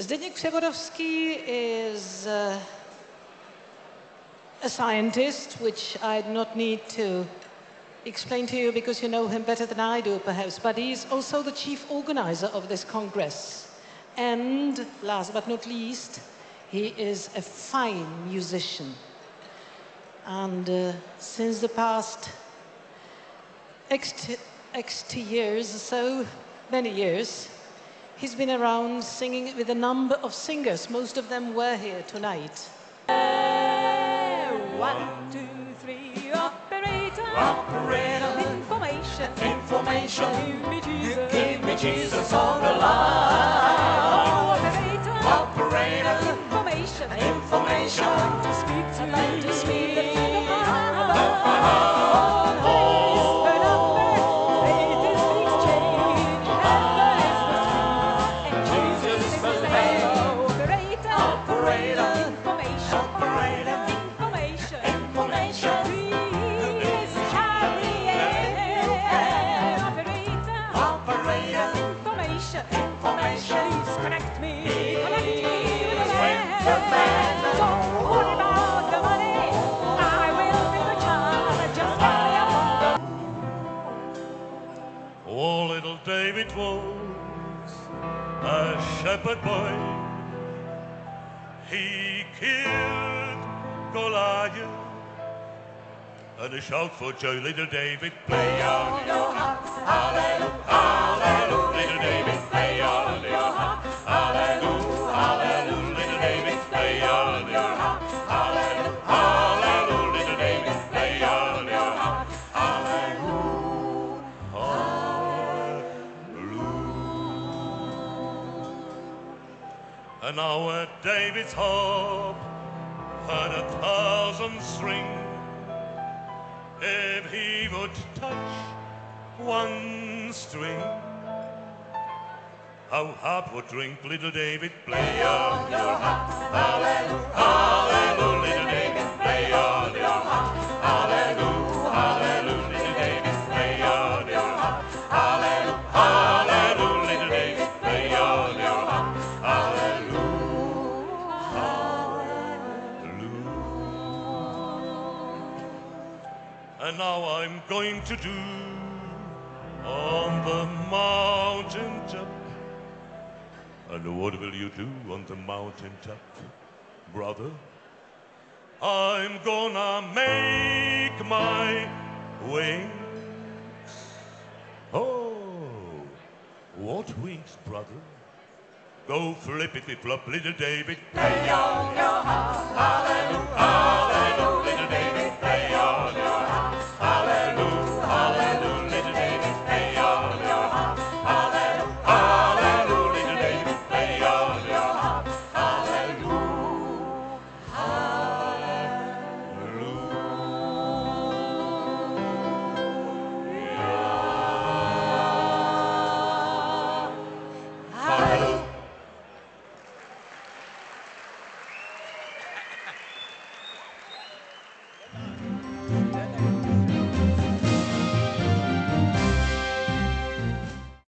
Zbigniew Przeworowski is a scientist, which I do not need to explain to you because you know him better than I do, perhaps, but he's also the chief organizer of this Congress. And last but not least, he is a fine musician. And uh, since the past X, X years, so many years, he's been around singing with a number of singers. Most of them were here tonight. Eh, one, two, three, operator. Operator. Information. Information. Give me Jesus. Give me Jesus on the line. Information. Information. Please connect me. Connect me with the With the man. man. Don't worry about the money. I will be the child. Just carry on. Oh, little David was a shepherd boy. He killed Goliath. And a shout for joy, little David, play on your harp. And now at David's harp had a thousand strings. If he would touch one string, how harp would drink little David. Play on And now I'm going to do on the mountain top. And what will you do on the mountain top, brother? I'm gonna make my wings. Oh, what wings, brother? Go flippity flop, little David. On your harp. Hallelujah.